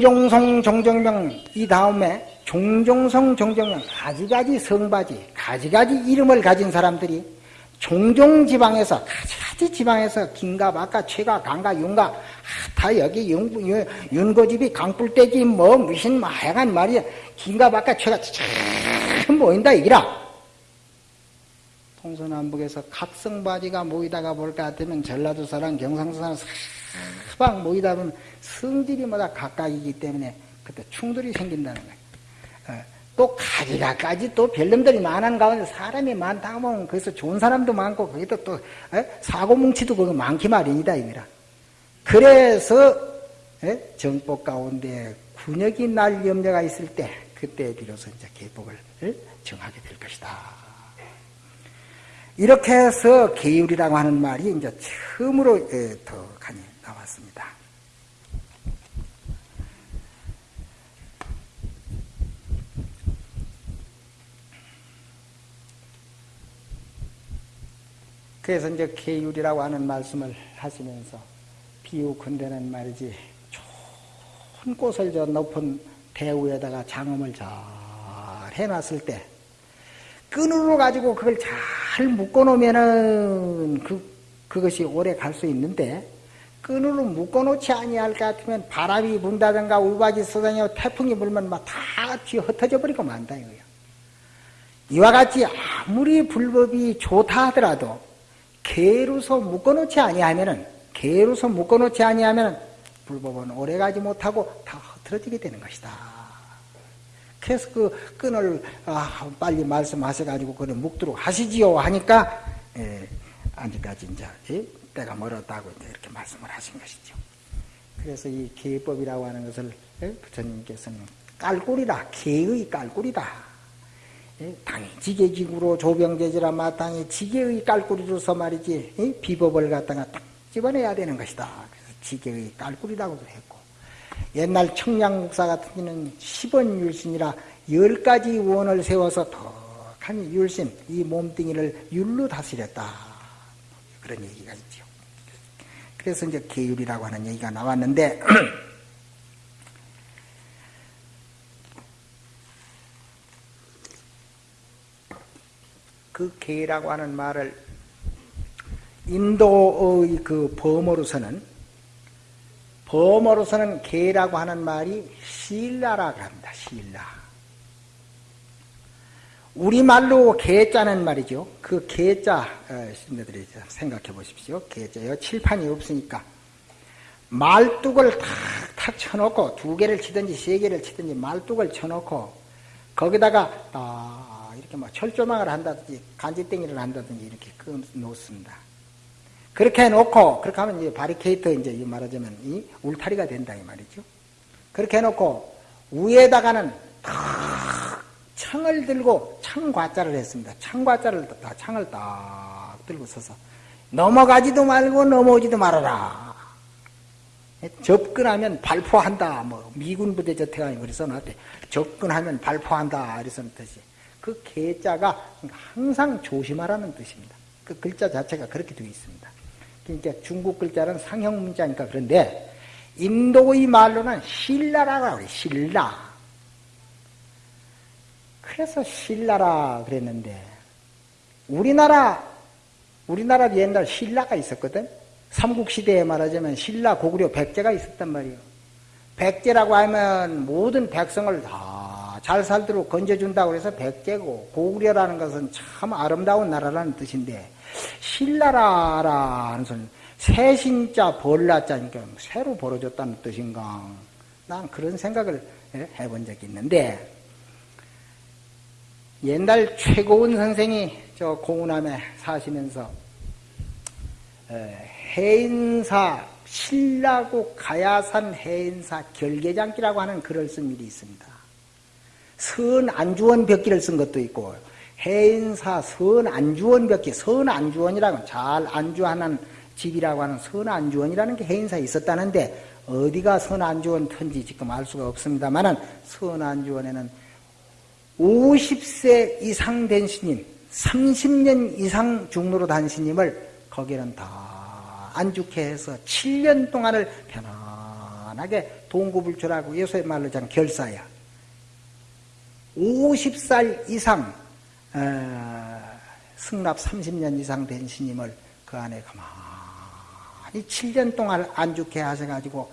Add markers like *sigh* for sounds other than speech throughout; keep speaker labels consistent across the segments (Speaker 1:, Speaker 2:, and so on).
Speaker 1: 종종성 종정명 이 다음에 종종성 종정명 가지가지 성바지 가지가지 이름을 가진 사람들이 종종 지방에서 가지가지 지방에서 긴가 막가 최가 강가 윤가 아, 다 여기 윤고집이 강불대지 뭐 무슨 하여간 말이야. 긴가 막가 최가 참 모인다 이기라. 동서남북에서 각성바지가 모이다가 볼것 같으면 전라도 사람 경상도 사람 사방 모이다 보면 성질이 뭐다 각각이기 때문에 그때 충돌이 생긴다는 거예요. 어, 또 가지가까지 또 별놈들이 많은 가운데 사람이 많다 보면 거기서 좋은 사람도 많고 거기도 또 어? 사고 뭉치도 거기 많기 마련이다 이거라. 그래서 어? 정법 가운데 군역이 날 염려가 있을 때 그때 비로소 이제 개법을 정하게 될 것이다. 이렇게 해서 계율이라고 하는 말이 이제 처음으로 더 간이 나왔습니다. 그래서 이제 계율이라고 하는 말씀을 하시면서 비유컨대는 말이지 좋은 꽃을 저 높은 대우에다가 장엄을 잘 해놨을 때 끈으로 가지고 그걸 잘 묶어놓으면은 그 그것이 오래 갈 수 있는데 끈으로 묶어놓지 아니할 것 같으면 바람이 분다든가 우박이 쏟아져 태풍이 불면 막 다 뒤 흩어져 버리고 만다 이거예요. 이와 같이 아무리 불법이 좋다 하더라도 개로서 묶어놓지 아니하면은 개로서 묶어놓지 아니하면 불법은 오래가지 못하고 다 흐트러지게 되는 것이다. 그래서 그 끈을 아, 빨리 말씀하셔가지고 그를 묶도록 하시지요 하니까 예, 아직까지 이제 예, 때가 멀었다고 이렇게 말씀을 하신 것이죠. 그래서 이 개법이라고 하는 것을 예, 부처님께서는 깔꿀이다, 개의 깔꿀이다. 예, 당이 지게지구로 조병제지라 마땅히 지게의 깔꾸리로서 말이지 비법을 갖다가 딱 집어내야 되는 것이다. 그래서 지게의 깔꾸리라고도 했고 옛날 청량국사 같은 경우는 10원 율신이라 10가지 원을 세워서 덕하니 율신 이 몸뚱이를 율로 다스렸다. 그런 얘기가 있죠. 그래서 이제 계율이라고 하는 얘기가 나왔는데 *clears throat* 그 개라고 하는 말을 인도의 그 범어로서는 범어로서는 개라고 하는 말이 신라라고 합니다. 신라. 우리말로 개자는 말이죠. 그 개자, 어, 신들이 생각해 보십시오. 개자요. 칠판이 없으니까. 말뚝을 탁탁 쳐놓고 두 개를 치든지 세 개를 치든지 말뚝을 쳐놓고 거기다가 딱 이렇게 뭐 철조망을 한다든지 간지땡이를 한다든지 이렇게 끊 놓습니다. 그렇게 해놓고 그렇게 하면 이제 바리케이터 이제 말하자면 이 울타리가 된다 이 말이죠. 그렇게 해놓고 위에다가는 탁 창을 들고 창과자를 했습니다. 창과자를 다 창을 딱 들고 서서 넘어가지도 말고 넘어오지도 말아라. 접근하면 발포한다. 뭐 미군 부대 저태가 그래서 나한테 접근하면 발포한다. 이래서는 뜻이. 그 개자가 항상 조심하라는 뜻입니다. 그 글자 자체가 그렇게 되어 있습니다. 그러니까 중국 글자는 상형 문자니까 그런데 인도의 말로는 신라라고 그래 신라. 그래서 신라라 그랬는데 우리나라 우리나라 옛날 신라가 있었거든. 삼국시대에 말하자면 신라 고구려 백제가 있었단 말이에요. 백제라고 하면 모든 백성을 다 잘 살도록 건져준다고 해서 백제고 고구려라는 것은 참 아름다운 나라라는 뜻인데 신라라라는 소리 새신자 벌라자니까 새로 벌어졌다는 뜻인가 난 그런 생각을 해본 적이 있는데 옛날 최고원 선생이 저 공운함에 사시면서 해인사 신라국 가야산 해인사 결계장기라고 하는 글을 쓴 일이 있습니다. 선 안주원 벽기를 쓴 것도 있고 해인사 선 안주원 벽기 선 안주원이라고 잘 안주하는 집이라고 하는 선 안주원이라는 게 해인사에 있었다는데 어디가 선 안주원 터인지 지금 알 수가 없습니다만은 선 안주원에는 50세 이상 된 스님 30년 이상 중로로 단 스님을 거기는 다 안죽해 해서 7년 동안을 편안하게 동구불출하고 요새 말로 참 결사야. 50살 이상 어, 승납 30년 이상 된 스님을 그 안에 가만히 7년 동안 안죽해 하셔가지고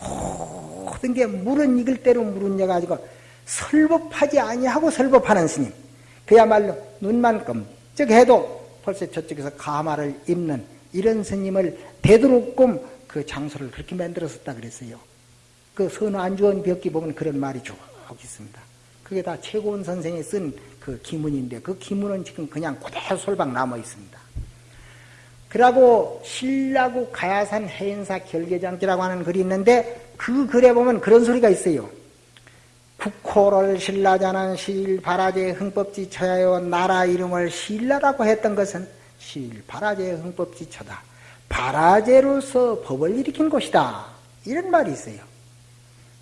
Speaker 1: 모든 게 물은 익을 대로 물은 여가지고 설법하지 아니하고 설법하는 스님 그야말로 눈만 끔쩍해도 벌써 저쪽에서 가마를 입는 이런 스님을 되도록끔 그 장소를 그렇게 만들었었다 그랬어요. 그 선우 안주원 벽기 보면 그런 말이 쭉 있습니다. 그게 다 최고원 선생이 쓴 그 기문인데 그 기문은 지금 그냥 그대로 솔방 남아 있습니다. 그러고 신라구 가야산 해인사 결계장지라고 하는 글이 있는데 그 글에 보면 그런 소리가 있어요. 국호를 신라자는 실 바라제 흥법지 처야요 나라 이름을 신라라고 했던 것은 실 바라제 흥법지 처다. 바라제로서 법을 일으킨 곳이다. 이런 말이 있어요.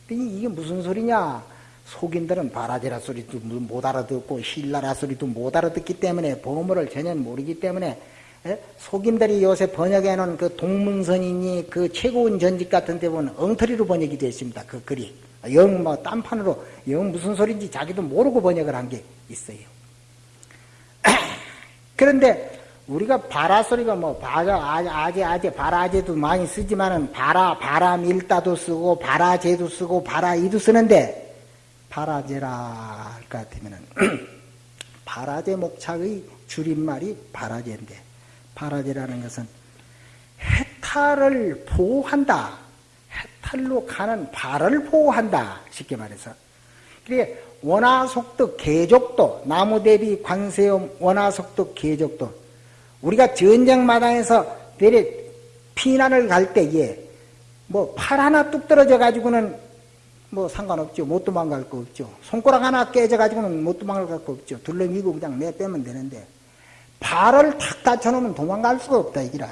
Speaker 1: 이게 무슨 소리냐? 속인들은 바라제라 소리도 못 알아듣고 신라라 소리도 못 알아듣기 때문에 보물을 전혀 모르기 때문에 예? 속인들이 요새 번역해 놓은 그 동문선이니 그 최고원 전집 같은 데 보면 엉터리로 번역이 되어 있습니다. 그 글이. 영 뭐 딴판으로 영 무슨 소리인지 자기도 모르고 번역을 한 게 있어요. *clears throat* 그런데 우리가 바라 소리가 뭐 바자 아재 아재 바라제도 많이 쓰지만은 바라 바라밀다도 쓰고 바라제도 쓰고 바라이도 쓰는데 바라제라 할 것 같으면은 바라제 목착의 줄임말이 바라제인데 바라제라는 것은 해탈을 보호한다. 해탈로 가는 발을 보호한다. 쉽게 말해서. 그게 원화속도 계족도 나무 대비 관세음 원화속도 계족도 우리가 전쟁 마당에서 내래 피난을 갈 때에 뭐팔 하나 뚝 떨어져 가지고는 뭐 상관없죠. 못 도망갈 거 없죠. 손가락 하나 깨져 가지고는 못 도망갈 거 없죠. 둘러미고 그냥 내빼면 되는데 발을 탁 다쳐놓으면 도망갈 수가 없다 이기라.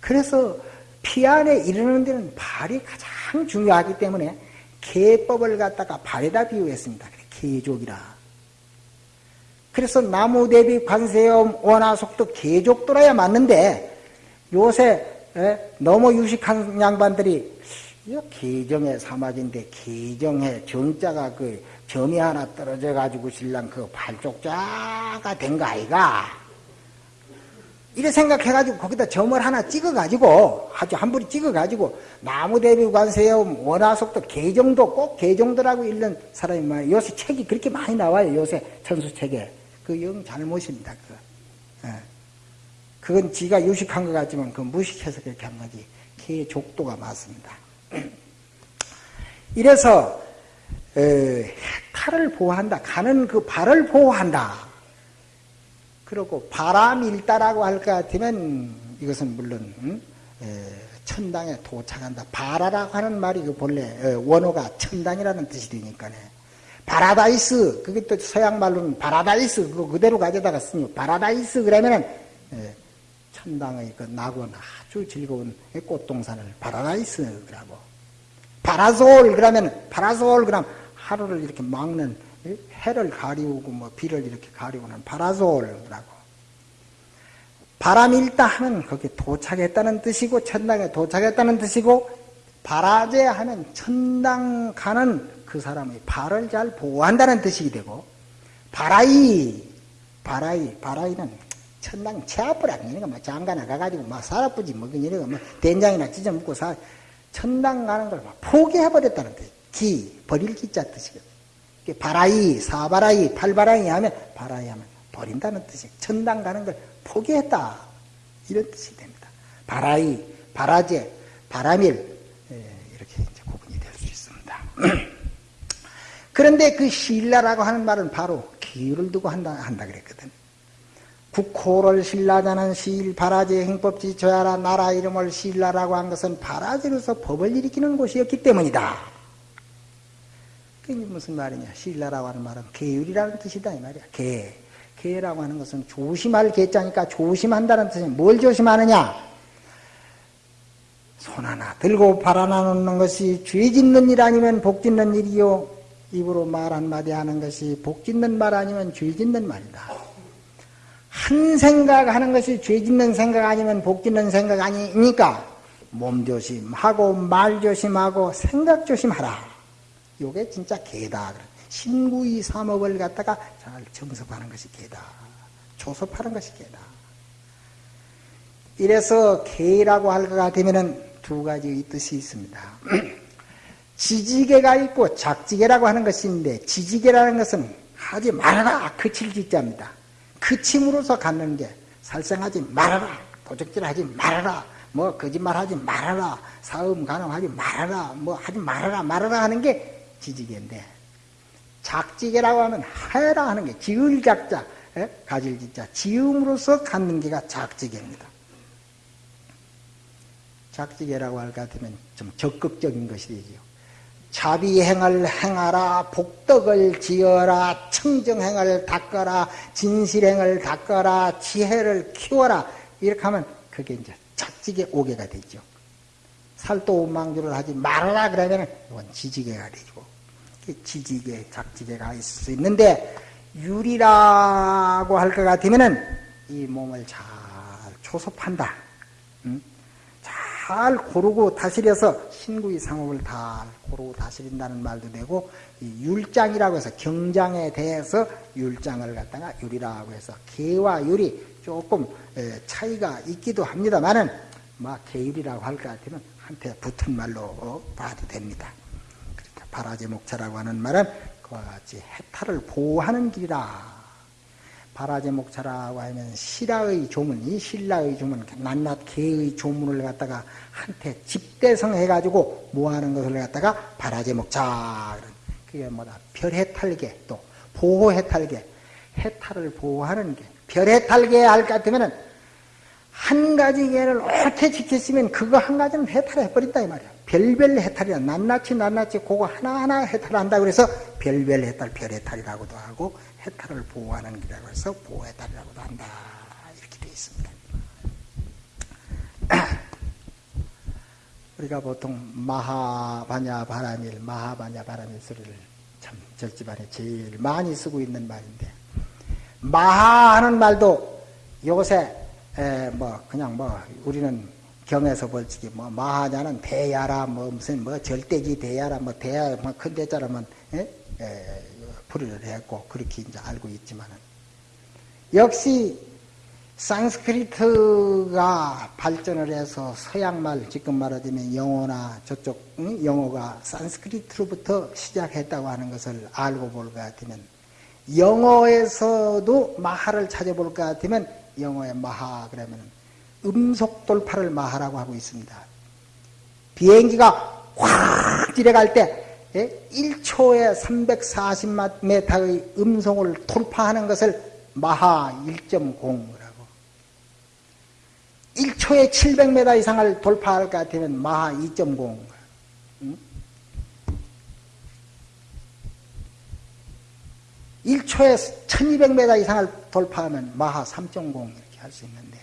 Speaker 1: 그래서 피안에 이르는 데는 발이 가장 중요하기 때문에 개법을 갖다가 발에다 비유했습니다. 개족이라. 그래서 나무 대비 관세음 원화속도 개족도라야 맞는데 요새 너무 유식한 양반들이 이거 기정의 사마인데 기정의 정자가 그 점이 하나 떨어져 가지고 신랑 그 발족자가 된 거 아이가? 이래 생각해가지고 거기다 점을 하나 찍어가지고 아주 한 부리 찍어가지고 나무대비 관세음 원화속도 개정도 꼭 개정도라고 읽는 사람이 많아요. 요새 책이 그렇게 많이 나와요. 요새 천수책에 그 영 잘못입니다. 그. 예. 그건 지가 유식한 것 같지만 그 무식해서 그렇게 한 거지. 개족도가 맞습니다. *clears throat* 이래서 해탈을 보호한다. 가는 그 발을 보호한다. 그리고 바람 일다라고 할 것 같으면 이것은 물론 천당에 도착한다. 바라라고 하는 말이 그 본래 원어가 천당이라는 뜻이 되니까네. 바라다이스 그게 또 서양 말로는 바라다이스 그거 그대로 가져다가 쓰니 바라다이스 그러면은 천당의 그 낙원 아주 즐거운 꽃동산을 바라다이스라고 파라솔 그러면 파라솔 그럼 하루를 이렇게 막는 해를 가리우고 뭐 비를 이렇게 가리우는 파라솔이라고 바라밀다 하면 거기 도착했다는 뜻이고 천당에 도착했다는 뜻이고 바라제 하면 천당 가는 그 사람의 발을 잘 보호한다는 뜻이 되고 바라이 바라이 바라이는 천당 채앞을 아니니까 뭐 장가 나가가지고 막 살아쁘지 뭐 그니까 뭐 된장이나 찢어 먹고 사 천당 가는 걸 포기해버렸다는 뜻. 기, 버릴 기자 뜻이거든. 바라이, 사바라이, 팔바라이 하면, 바라이 하면 버린다는 뜻이 천당 가는 걸 포기했다. 이런 뜻이 됩니다. 바라이, 바라제, 바라밀, 예, 이렇게 이제 구분이 될 수 있습니다. *clears throat* 그런데 그 신라라고 하는 말은 바로 기유를 두고 한다, 한다 그랬거든. 국호를 신라자는 시일 바라지 행법지 저야라 나라 이름을 신라라고 한 것은 바라지로서 법을 일으키는 곳이었기 때문이다. 그게 무슨 말이냐? 신라라고 하는 말은 계율이라는 뜻이다 이 말이야. 계. 계라고 하는 것은 조심할 계자니까 조심한다는 뜻이 뭘 조심하느냐? 손 하나 들고 발 하나 놓는 것이 죄 짓는 일 아니면 복 짓는 일이요. 입으로 말 한마디 하는 것이 복 짓는 말 아니면 죄 짓는 말이다. 한 생각 하는 것이 죄 짓는 생각 아니면 복 짓는 생각 아니니까 몸 조심하고 말 조심하고 생각 조심하라. 요게 진짜 개다. 신구이 삼업을 갖다가 잘 정섭하는 것이 개다. 조섭하는 것이 개다. 이래서 개라고 할것 같으면은 두 가지 뜻이 있습니다. *clears throat* 지지개가 있고 작지개라고 하는 있는데 지지개라는 것은 하지 말아라 그칠 짓자입니다. 그침으로서 갖는 게 살생하지 말아라 도적질하지 말아라 뭐 거짓말하지 말아라 사음 가능하지 말아라 뭐 하지 말아라 말아라 하는 게 지지개인데 작지개라고 하면 해라 하는 게 지을 작자 가질 짓자 지음으로서 갖는 게가 작지개입니다. 작지개라고 할 것 같으면 좀 적극적인 것이 되지요. 자비행을 행하라, 복덕을 지어라, 청정행을 닦아라, 진실행을 닦아라, 지혜를 키워라. 이렇게 하면 그게 이제 작지개 오개가 되죠. 살도 망주를 하지 말아라 그러면 이건 지지개가 되고 지지개, 작지개가 있을 수 있는데 유리라고 할 것 같으면은 이 몸을 잘 초섭한다. 응? 잘 고르고 다스려서 신구의 상업을 다 고르고 다스린다는 말도 되고 율장이라고 해서 경장에 대해서 율장을 갖다가 율이라고 해서 개와 율이 조금 차이가 있기도 합니다만은 뭐 개율이라고 할 것 같으면 한테 붙은 말로 봐도 됩니다. 그러니까 바라제 목차라고 하는 말은 그와 같이 해탈을 보호하는 길이라 바라제 목차라고 하면 신라의 조문, 이 신라의 조문, 낱낱 개의 조문을 갖다가 한테 집대성 해가지고 모아하는 것을 갖다가 바라제 목차. 그게 뭐다? 별해탈계, 또 보호해탈계, 해탈을 보호하는 게. 별해탈계 할것 같으면은 한 가지 개를 옳게 지켰으면 그거 한 가지는 해탈해버린다 이 말이야. 별별 해탈이야. 낱낱이 낱낱이 그거 하나하나 해탈한다 그래서 별별 해탈, 별해탈이라고도 하고 해탈을 보호하는 길이라고 해서 보호해탈이라고도 한다. 이렇게 되어 있습니다. *clears throat* 우리가 보통 마하바냐 바라밀, 마하바냐 바라밀 소리를 참 절집안에 제일 많이 쓰고 있는 말인데 마하하는 말도 요새 뭐 그냥 뭐 우리는 경에서 벌칙이 뭐 마하냐는 대야라 뭐 무슨 뭐 절대기 대야라 뭐 대야 뭐큰 대자라면 에? 에, 불의를 했고 그렇게 이제 알고 있지만은 역시 산스크리트가 발전을 해서 서양말 지금 말하자면 영어나 저쪽 응? 영어가 산스크리트로부터 시작했다고 하는 것을 알고 볼 것 같으면 영어에서도 마하를 찾아볼 것 같으면 영어의 마하 그러면 음속 돌파를 마하라고 하고 있습니다. 비행기가 확 지나갈 때 1초에 340m의 음성을 돌파하는 것을 마하 1.0이라고. 1초에 700m 이상을 돌파할 것 같으면 마하 2.0. 응? 1초에 1200m 이상을 돌파하면 마하 3.0 이렇게 할 수 있는데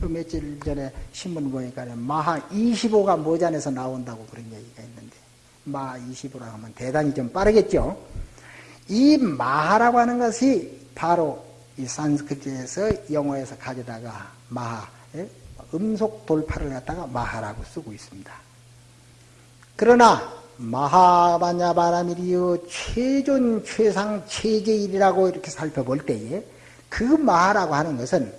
Speaker 1: 그 며칠 전에 신문 보니까 마하 25가 모잔에서 나온다고 그런 얘기가 있는데 마 20으로 하면 대단히 좀 빠르겠죠. 이 마하라고 하는 것이 바로 이 산스크리트에서 영어에서 가져다가 마하, 예? 음속 돌파를 갖다가 마하라고 쓰고 있습니다. 그러나 마하바냐바라미리요 최존 최상 최제일이라고 이렇게 살펴볼 때에 그 마하라고 하는 것은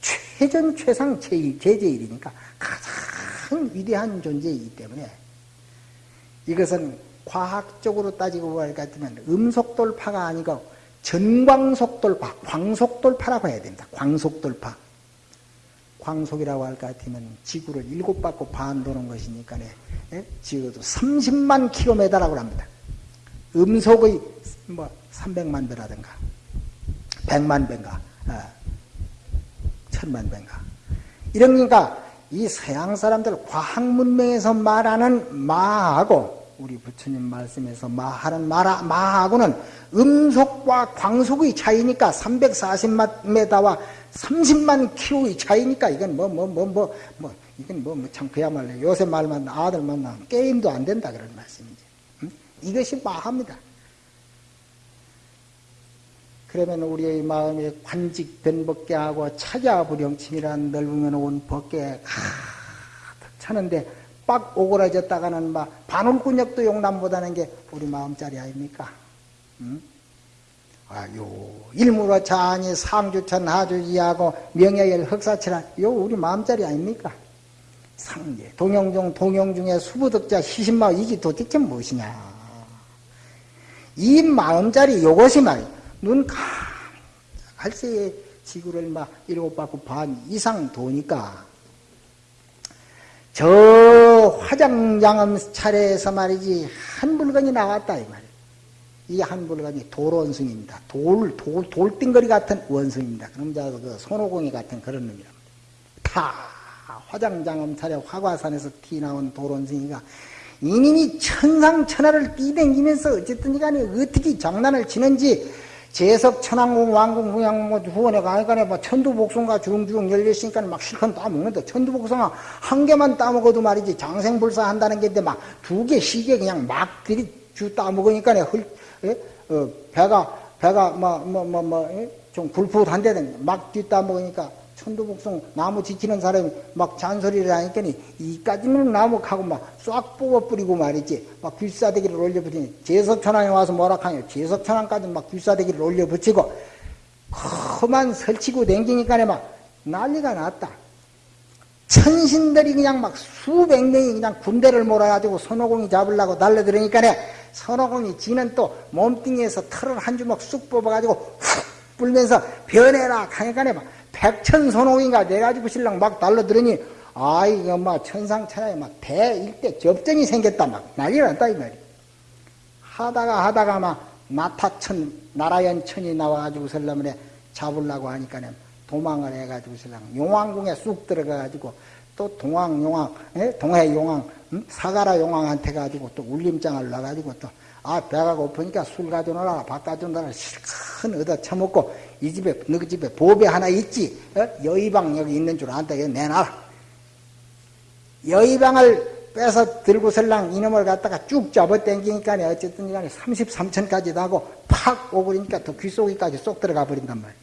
Speaker 1: 최전 최상 제일 제제일이니까 가장 위대한 존재이기 때문에 이것은 과학적으로 따지고 볼것 같으면 음속돌파가 아니고 전광속돌파, 광속돌파라고 해야 됩니다. 광속돌파. 광속이라고 할것 같으면 지구를 일곱 바퀴 반 도는 것이니까 예? 지구도 30만 킬로미터라고 합니다. 음속의 뭐 300만 배라든가 100만 배인가 아, 천만 배인가 이러니까 이 서양 사람들 과학 문명에서 말하는 마하고 우리 부처님 말씀에서 마하는 마라, 마하고는 음속과 광속의 차이니까 340m와 30만 킬로의 차이니까 이건 뭐 뭐 뭐뭐 뭐, 이건 뭐 참 그야말로 요새 말만 아들 만나 게임도 안 된다 그런 말씀이죠. 음? 이것이 마하입니다. 그러면 우리의 마음에 관직된 법계하고 차자불영침이란 넓으면 온 법계 가득 차는데 빡 오그라졌다가는 막 바늘꾼역도 용남보다는 게 우리 마음자리 아닙니까? 응? 아요 일무로 자니 상주천 하주지하고 명예열 흑사치란 요 우리 마음자리 아닙니까? 상계 동영중 동영중의 수부덕자 시신마 이게 도대체 무엇이냐? 이 마음자리 요것이 말 눈 갈새에 지구를 막 일곱 바퀴 반 이상 도니까 저 화장장엄 차례에서 말이지 한 물건이 나왔다 이 말이야. 이한 물건이 돌원숭입니다. 돌, 돌, 돌띵거리 같은 원숭입니다. 그럼 자그 손오공이 같은 그런 놈이랍니다. 다 화장장엄 차례 화과산에서 티 나온 돌원숭이가 이님이 천상천하를 뛰댕기면서 어쨌든 간에 어떻게 장난을 치는지 재석 천왕궁 왕궁 후양 뭐 후원에 가니까 뭐 천두복숭아 중중 열렸으니까 막 실컷 따먹는데 천두복숭아 한 개만 따먹어도 말이지 장생불사 한다는 게인데 막 두 개, 시계 그냥 막 들이 주 따먹으니까 헐, 예? 어, 배가 배가 뭐 뭐 뭐뭐좀 굴풋한데 막 뒤따먹으니까 천도복숭 나무 지키는 사람이 막 잔소리를 하니까 이까지는 나무하고 막싹 뽑아 뿌리고 말이지 막 귀싸대기를 올려 붙이니 제석천왕에 와서 뭐라 하냐 제석천왕까지 막 귀싸대기를 올려 붙이고 그만 설치고 댕기니까 막 난리가 났다. 천신들이 그냥 막 수백 명이 그냥 군대를 몰아가지고 선호공이 잡으려고 달려들으니까 선호공이 지는 또 몸뚱이에서 털을 한 주먹 쑥 뽑아가지고 훅 불면서 변해라 하니까 막 백천선홍인가 내가지고 신랑 막 달러들으니 아이 엄마 천상천하에 막 대일대 접전이 생겼다 막 난리가 났다 이 말이야 하다가 하다가 막 나타천 나라연천이 나와가지고 설라면에 잡으려고 하니까 도망을 해가지고 설랑 용왕궁에 쑥 들어가가지고 또 동왕 용왕 예? 동해 용왕 응? 사가라 용왕한테 가지고 또 울림장을 놔가지고 또 아 배가 고프니까 술 가져오라 밥 가져오라 실컷 얻어 처먹고 이 집에 너희 집에 보배 하나 있지? 어? 여의방 여기 있는 줄 안다. 이거 내놔라. 여의방을 빼서 들고 설랑 이놈을 갖다가 쭉 잡아당기니까 어쨌든 간에 33천까지 나고 팍 오그리니까 또 귀속이까지 쏙 들어가 버린단 말이야.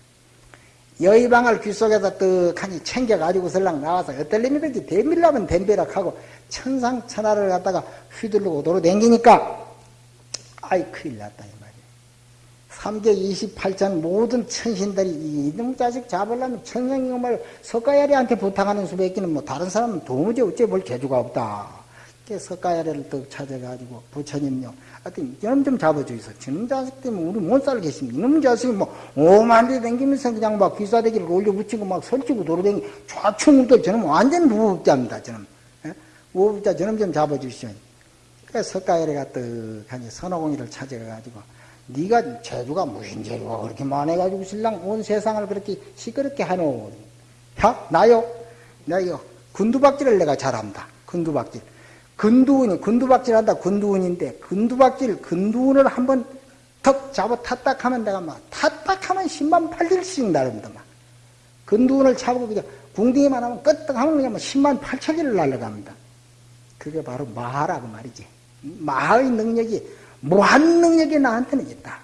Speaker 1: 여의방을 귀속에서 떡하니 챙겨가지고 설랑 나와서 어떨 놈이든지 댐빌라면 댐비락하고 천상천하를 갖다가 휘두르고 도로 댕기니까 아이 큰일 났다 삼계 28천 모든 천신들이 이놈 자식 잡으려면 천생님을 석가야리한테 부탁하는 수밖에는 뭐 다른 사람은 도무지 어째 볼 재주가 없다. 석가야리를 떡 찾아가지고 부처님요. 하여튼 이놈 좀 잡아주이소. 저놈 자식 때문에 우리 못 살겠습니다. 이놈 자식이 뭐 오만 대 댕기면서 그냥 막 귀사대기를 올려 붙이고 막 설치고 돌아다니 좌충우돌 저놈 완전 무법자입니다. 저놈. 예? 무법자 저놈 좀 잡아주시오. 그래서 석가야리가 떡하니 선호공이를 찾아가가지고 네가 재주가 무슨 재주가 그렇게 많아가지고 신랑 온 세상을 그렇게 시끄럽게 하노. 야, 나요? 나 이거 군두박질을 내가 잘한다. 군두박질. 근두운이, 군두박질 한다. 군두운인데, 군두박질, 근두운을 한번 턱 잡아 탔딱 하면 내가 막, 탔딱 하면 10만 8일씩 나릅니다. 막. 근두운을 잡고 그냥 궁둥이만 하면 끄떡 하면 그냥 10만 8천일을 날아갑니다. 그게 바로 마하라고 말이지. 마하의 능력이 무한 능력이 나한테는 있다.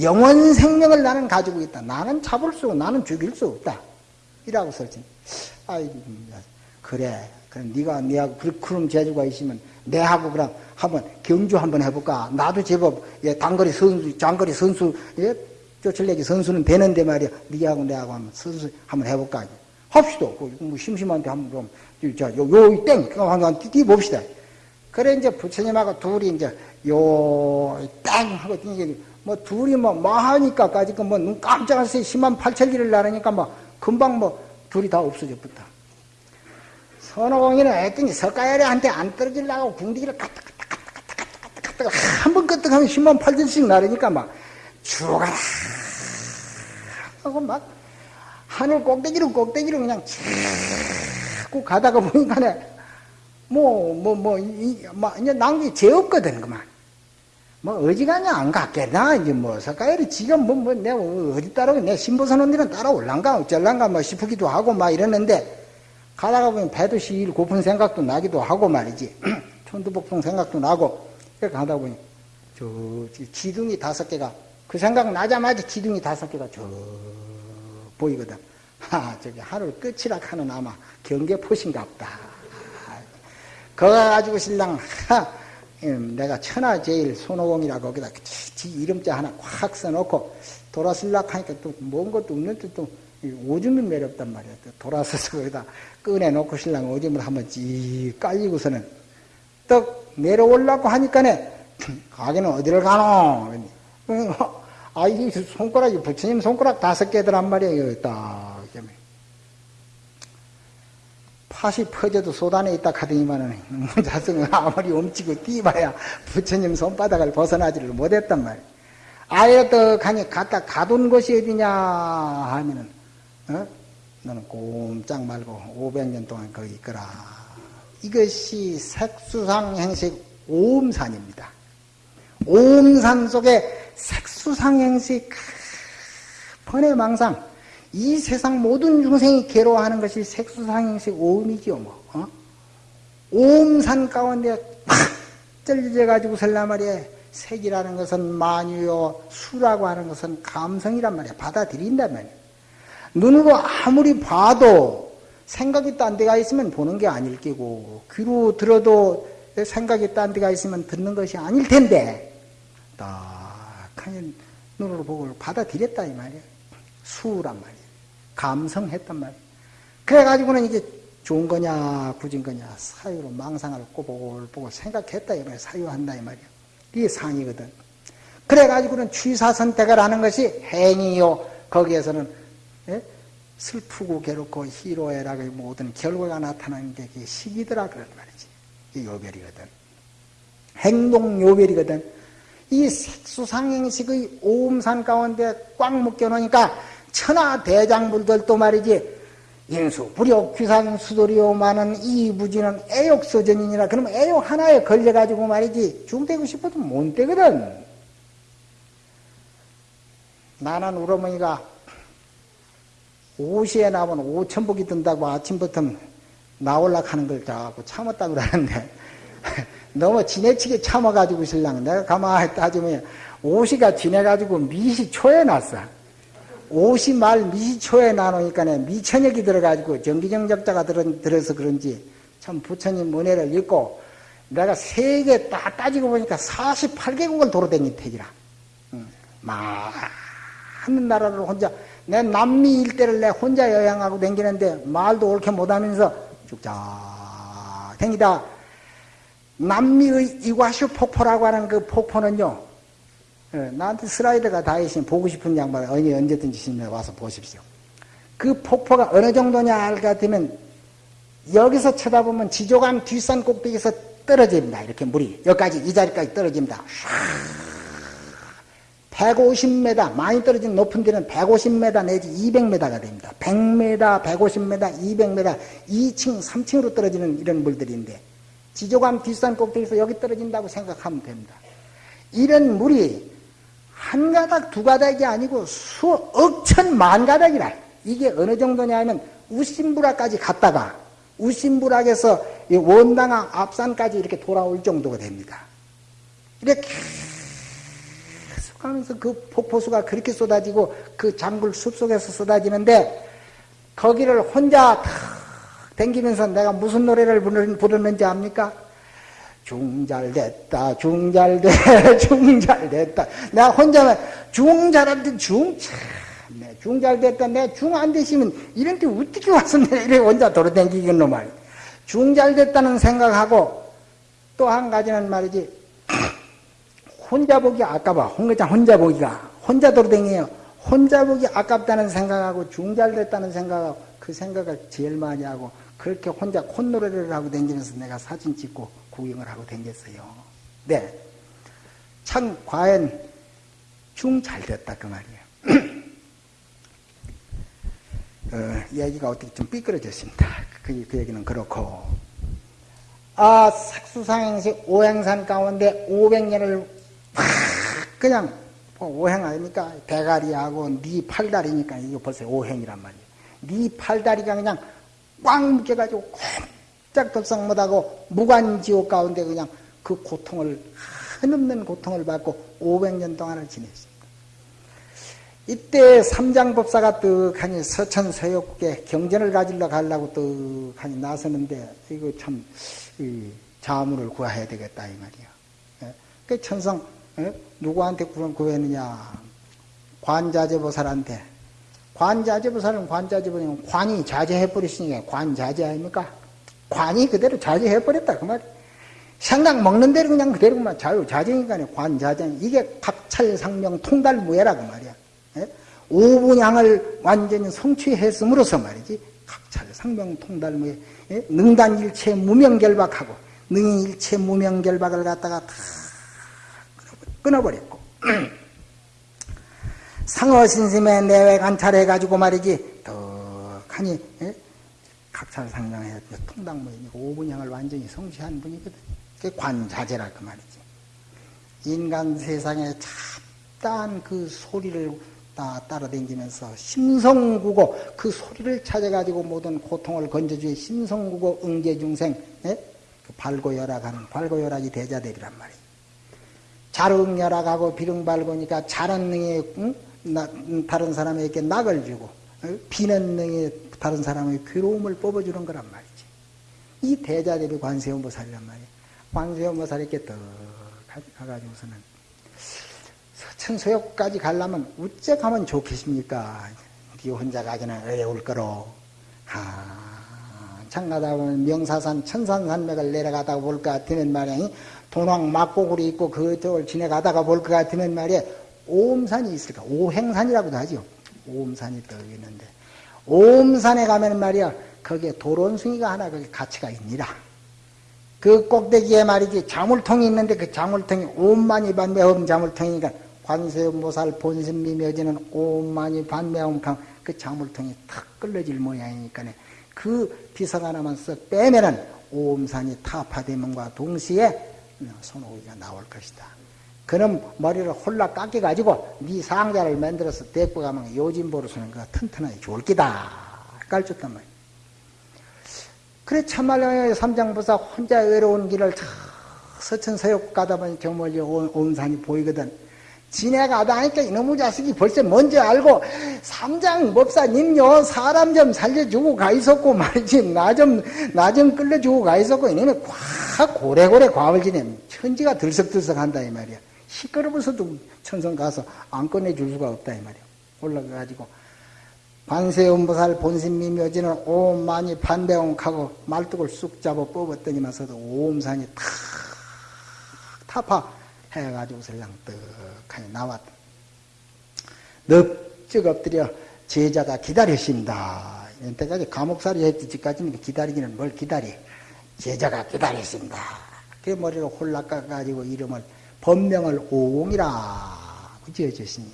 Speaker 1: 영원 생명을 나는 가지고 있다. 나는 잡을 수, 나는 죽일 수 없다. 이라고 설정. 아이, 그래. 그럼 네가 네하고 그런 재주가 있으면 내하고 그럼 한번 경주 한번 해볼까? 나도 제법 예, 단거리 선수, 장거리 선수, 예, 쫓을내기 선수는 되는데 말이야. 네하고 내하고 한번 선수 한번 해볼까? 합시다. 뭐 심심한데 한번 좀, 자, 요, 요, 땡! 한번 뛰봅시다. 그래, 이제 부처님하고 둘이 이제 요, 땡! 하고 이게 뭐 둘이 뭐, 뭐 하니까까지 그뭐눈 깜짝할 새 10만 8천기를 나르니까 뭐 금방 뭐 둘이 다 없어져 붙다. 선호공이는 했더니 석가야리한테 안 떨어지려고 궁디기를 갔다 한번 끄떡하면 10만 8천씩 나르니까 막 죽어라 하고 막 하늘 꼭대기로 꼭대기로 그냥 자꾸 가다가 보니까 뭐, 뭐, 뭐, 이, 뭐, 이제 낭비 죄 없거든, 그만. 뭐, 어지간히 안 갔겠나? 이제 뭐, 석가열이 지금 뭐, 뭐, 내가 어디 따라오고, 내 신보선언들은 따라올란가, 어쩔란가, 뭐 싶기도 하고, 막 이러는데, 가다가 보면 배도 시일 고픈 생각도 나기도 하고 말이지. *clears throat* 천두복숭 생각도 나고, 이렇게 가다 보니, 저, 지둥이 다섯 개가, 그 생각 나자마자 지둥이 다섯 개가 저, 보이거든. 하, 저기 하늘 끝이라 하는 아마 경계포신가 보다. 그거 가지고 신랑 하, 음, 내가 천하제일 손오공이라 거기다 지 이름자 하나 콱 써놓고 돌아설락 하니까 또 뭔 것도 없는데 또 오줌이 매렵단 말이야. 또 돌아서서 거기다 꺼내놓고 신랑 오줌을 한번 찌 깔리고서는 떡 내려올라고 하니까네 가게는 어디를 가노? 아, 이 손가락이 부처님 손가락 다섯 개더란 말이에요. 딱. 팥이 퍼져도 소단에 있다 하더니만은 *laughs* 자성은 아무리 움치고 뛰봐야 부처님 손바닥을 벗어나지를 못했단 말이에요. 아예 또 가니 갖다 가둔 곳이 어디냐 하면은 어? 너는 꼼짝 말고 500년 동안 거기 있거라. 이것이 색수상 행식 오음산입니다. 오음산 속에 색수상 행식 번외 망상 이 세상 모든 중생이 괴로워하는 것이 색수상행식 오음이지요, 뭐. 어? 오음산 가운데 팍 쩔려가지고 설라 말이야. 색이라는 것은 만유요, 수라고 하는 것은 감성이란 말이야. 받아들인단 말이야. 눈으로 아무리 봐도 생각이 딴 데가 있으면 보는 게 아닐 끼고, 귀로 들어도 생각이 딴 데가 있으면 듣는 것이 아닐 텐데, 딱하니 눈으로 보고 받아들였다, 이 말이야. 수란 말이야. 감성했단 말이에요. 그래가지고는 이게 좋은 거냐, 굳은 거냐, 사유로 망상을 꼬보고 생각했다, 이 말이야. 사유한다, 이 말이야. 이게 상이거든. 그래가지고는 취사 선택을 하는 것이 행위요. 거기에서는, 예? 슬프고 괴롭고 희로애락의 모든 결과가 나타나는 게 시기더라, 그런 말이지. 이 요별이거든. 행동 요별이거든. 이 색수상행식의 오음산 가운데 꽉 묶여놓으니까 천하 대장불들도 말이지 인수, 불욕, 귀상, 수도리요 많은 이 무지는 애욕서전이니라. 그러면 애욕 하나에 걸려가지고 말이지 중대고 싶어도 못 되거든. 나는 우리 어머니가 5시에 나오면 5천복이 든다고 아침부터 나올라 하는 걸 자꾸 참았다고 그러는데 *laughs* 너무 지내치게 참아가지고 신랑 내가 가만히 따지면 5시가 지내가지고 미시 초에 났어 옷이 말 미초에 나누니까 미천역이 들어가지고 정기정적자가 들어, 서 그런지 참 부처님 은혜를 읽고 내가 세계 다 따지고 보니까 48개국을 도로다닌 택이라. 많은 나라를 혼자, 내 남미 일대를 내 혼자 여행하고 댕기는데 말도 옳게 못하면서 쭉쭉 댕기다. 남미의 이과슈 폭포라고 하는 그 폭포는요, 예, 나한테 슬라이드가 다 있으면 보고 싶은 양반 언니 언제든지 시면 와서 보십시오. 그 폭포가 어느 정도냐 알것 같으면 여기서 쳐다보면 지조감 뒷산 꼭대기에서 떨어집니다. 이렇게 물이 여기까지 이 자리까지 떨어집니다. 150m 많이 떨어진 높은 데는 150m 내지 200m가 됩니다. 100m, 150m, 200m, 2층, 3층으로 떨어지는 이런 물들인데 지조감 뒷산 꼭대기에서 여기 떨어진다고 생각하면 됩니다. 이런 물이 한 가닥 두 가닥이 아니고 수억 천 만 가닥이라. 이게 어느 정도냐 하면 우심부락까지 갔다가 우심부락에서 원당항 앞산까지 이렇게 돌아올 정도가 됩니다. 이렇게 계속 하면서 그 폭포수가 그렇게 쏟아지고 그 장굴 숲속에서 쏟아지는데 거기를 혼자 탁 댕기면서 내가 무슨 노래를 부르는지 압니까? 중잘됐다, 중잘돼, *laughs* 중잘됐다. 내가 혼자만 중잘한데 중, 참, 내 중잘됐다. 내 중 안 되시면 이런 데 어떻게 내가 이래 혼자 돌아다니겠노 말. 중잘됐다는 생각하고 또 한 가지는 말이지. *clears throat* 혼자 보기 아까봐. 홍대장 혼자 보기가. 혼자 돌아다니요. 혼자 보기 아깝다는 생각하고 중잘됐다는 생각하고 그 생각을 제일 많이 하고 그렇게 혼자 콧노래를 하고 다니면서 내가 사진 찍고 구경을 하고 댕겼어요. 네. 참, 과연 중잘 됐다, 그 말이에요. *clears throat* 어, 얘기가 어떻게 좀 삐뚤어졌습니다. 그, 그 얘기는 그렇고. 아, 색수상행식 오행산 가운데 500년을 확 그냥 뭐 오행 아닙니까? 대가리하고 네 팔다리니까 이거 벌써 오행이란 말이에요. 네 팔다리가 그냥 꽉 묶여가지고 꼼 짝덥상 못하고 무관지옥 가운데 그냥 그 고통을 한없는 고통을 받고 500년 동안을 지냈습니다. 이때 삼장법사가 떡하니 서천 서역국에 경전을 가지러 가려고 떡하니 나서는데 이거 참 자물을 구해야 되겠다 이 말이야. 예? 그 천성 예? 누구한테 구했느냐? 관자재보살한테. 관자재보살은 관자재보살은 관이 자제해버렸으니까 관자재 아닙니까? 관이 그대로 자제해버렸다 그 말이야. 생각 먹는 대로 그냥 그대로 만 자유자재니까 관자재 이게 각찰상명 통달무예라 그 말이야. 예? 오분양을 완전히 성취했음으로써 말이지 각찰상명 통달무예 예? 능단일체 무명결박하고 능일체 무명결박을 갖다가 다 끊어버렸고 *clears throat* 상어신심의 내외 관찰해가지고 말이지 덕하니 예? 각찰상명해 통당무이니까 오분양을 완전히 성취한 분이거든. 그 관자재라 그 말이지. 인간 세상에 잡다한 그 소리를 다 따라다니면서 심성구고 그 소리를 찾아가지고 모든 고통을 건져주의 심성구고 응계중생 예? 그 발고열악하는 발고열악이 대자되리란 말이야. 자릉열악하고 비릉발고니까 자는 능에 응? 나, 다른 사람에게 낙을 주고 어? 비는 능에 다른 사람의 괴로움을 뽑아주는 거란 말이지. 이 대자대비 관세음보살이란 말이야. 관세음보살에게 더 가가지고서는 서천소욕까지 가려면 우째 가면 좋겠습니까? 네 혼자 가기는 어려울 거로. 하, 창가다 보면 명사산 천산산맥을 내려가다가 볼 것 같으면 말이야. 동왕 막고구리 있고 그쪽을 지나가다가 볼 것 같으면 말이야. 오음산이 있을까? 오행산이라고도 하죠. 오음산이 떠 있는데. 오음산에 가면 말이야. 거기에 도론숭이가 하나 거기 가치가 있니라. 그 꼭대기에 말이지 자물통이 있는데 그 자물통이 오만이 반매음 자물통이니까 관세음보살 본심미묘지는 오만이 반매음강 그 자물통이 탁 끌러질 모양이니까 그 비석 하나만 쓱 빼면은 오음산이 타파되면과 동시에 손오기가 나올 것이다. 그럼 머리를 홀라 깎여가지고 네 상자를 만들어서 데리고 가면 요진보로서는 그 튼튼하게 좋을 기다. 깔줬단 말이야. 그래 참말로 삼장보사 혼자 외로운 길을 서천서역 가다 보니 저 멀리 온 산이 보이거든. 지내가다 하니까 이놈의 자식이 벌써 먼저 알고 삼장 법사님요 사람 좀 살려주고 가 있었고 말이지 나 좀 나 좀 끌려주고 가 있었고 이놈의 꽉 고래고래 과을 지내 천지가 들썩들썩한다 이 말이야. 시끄러워서도 천성 가서 안 꺼내줄 수가 없다 이 말이야. 올라가가지고 관세음보살 본심미 묘지는 옴 많이 반대옹하고 말뚝을 쑥 잡아 뽑았더니만서도 옴산이 탁 타파 해가지고 설랑 떡하니 나왔다. 넙쩍 엎드려 제자가 기다렸습니다. 이때까지 감옥살이 했지까지는 기다리기는 뭘 기다리. 제자가 기다렸습니다. 그 머리를 홀락 깎아가지고 이름을 법명을 오공이라. 지어줬으니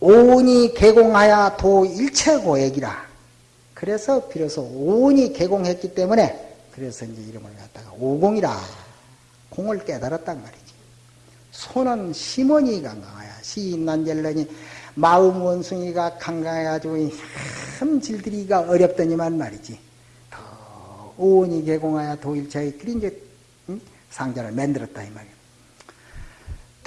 Speaker 1: 오온이 개공하여 도 일체 고액이라. 그래서 비로소 오온이 개공했기 때문에 그래서 이제 이름을 갖다가 오공이라. 공을 깨달았단 말이지. 손은 심원이 강강하야 시인난젤러니 마음 원숭이가 강강해가지고 참 질들이가 어렵더니만 말이지. 더 오온이 개공하여 도일체의 그리 이제 상자를 만들었다 이 말이야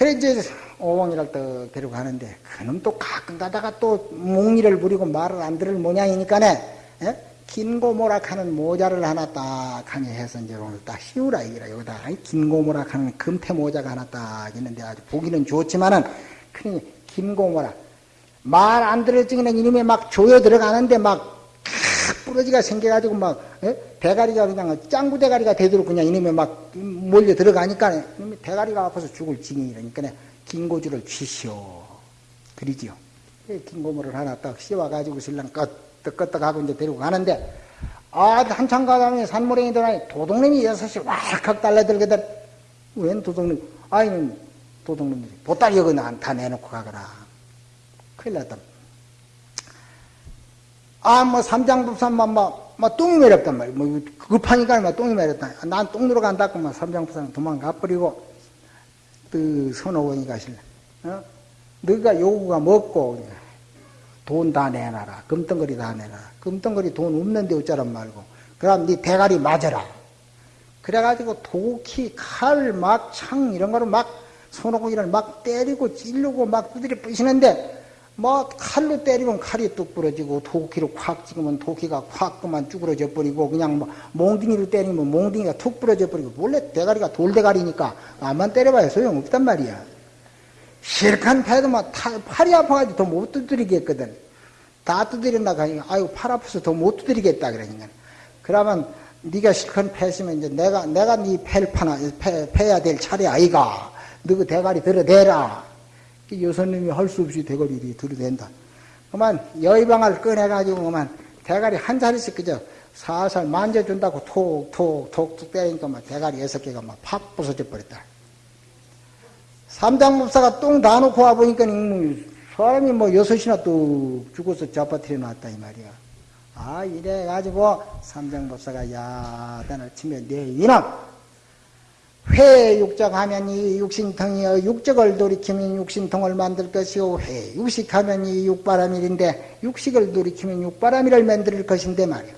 Speaker 1: 그래 이제 오공이를 또 데리고 가는데 그놈 또 가끔 가다가 또 몽리를 부리고 말을 안 들을 모양이니까네 예? 긴고모락 하는 모자를 하나 딱 하니 해서 이제 오늘 딱 씌우라 이기라 여기다 긴고모락 하는 금태 모자가 하나 딱 있는데 아주 보기는 좋지만은 그 긴고모락 말 안 들을 적에는 이놈이 막 조여 들어가는데 막 부러지가 생겨가지고 막 예? 대가리가 그냥 짱구 대가리가 되도록 그냥 이놈이 막 몰려 들어가니까 이놈이 대가리가 아파서 죽을 지경이라니까 긴고주를 쥐시오. 그리지요. 긴고모를 하나 딱 씌워가지고 신랑 끄떡끄떡 하고 이제 데리고 가는데 아 한참 가다니 산모랭이 들어가니 도둑놈이 여섯이 왈칵 달려들거든. 웬 도둑놈? 아니 도둑놈들이 보따리 여기 다 내놓고 가거라. 큰일 났다 아, 뭐, 삼장법산만, 뭐, 뭐, 똥이 매렸단 말이야. 뭐, 급하니까, 뭐, 똥이 매렸다. 난똥 누러 간다고, 막, 삼장법산 도망가 버리고, 그, 선호원이 가 실래. 어? 너가 요구가 먹고, 돈 다 내놔라. 금덩거리 다 내놔라. 금덩거리 돈 없는데 어쩌란 말고. 그럼 네 대가리 맞아라. 그래가지고 도끼, 칼, 막, 창, 이런 거를 막, 손오공이를 막 때리고 찔르고 막 두드려 부시는데, 뭐 칼로 때리면 칼이 뚝 부러지고 도끼로 콱 찍으면 도끼가 콱 그만 쭈그러져 버리고 그냥 뭐 몽둥이로 때리면 몽둥이가 툭 부러져 버리고 원래 대가리가 돌대가리니까 암만 때려봐야 소용없단 말이야. 실컷 패도 막 타, 팔이 아파가지고 더 못 두드리겠거든. 다 두드린다 하니까 아유 팔 아파서 더 못 두드리겠다 그러니까. 그러면 네가 실컷 패시면 이제 내가 내가 네 패를 파나 패, 패야 될 차례 아이가. 너그 대가리 들어대라. 여선님이 할 수 없이 대가리 들어댄다. 그만 여의방을 꺼내가지고 그만 대가리 한 자리씩 그저 살살 만져준다고 톡톡 톡톡 때리니까 막 대가리 여섯 개가 막 팍 부서져 버렸다. 삼장법사가 똥 다 놓고 와 보니까 사람이 뭐 여섯이나 또 죽어서 잡아뜨려 놨다 이 말이야. 아 이래가지고 삼장법사가 야단을 치며 내 이놈 회육적하면 이 육신통이여 육적을 돌이키면 육신통을 만들 것이요. 회육식하면 이 육바람일인데 육식을 돌이키면 육바람일을 만들 것인데 말이야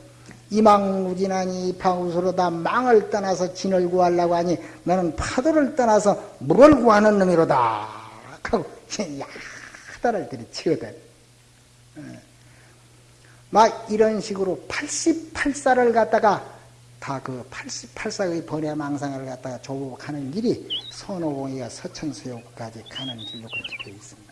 Speaker 1: 이망무진하니 파우스로다 망을 떠나서 진을 구하려고 하니 너는 파도를 떠나서 물을 구하는 놈이로다. 하고 *laughs* 야단을 들이치거든. 막 이런 식으로 88살을 갖다가 다그 88사의 번외망상을 갖다가 조국하는 길이 선호공이가 서천수용까지 가는 길로 그렇게 되어 있습니다.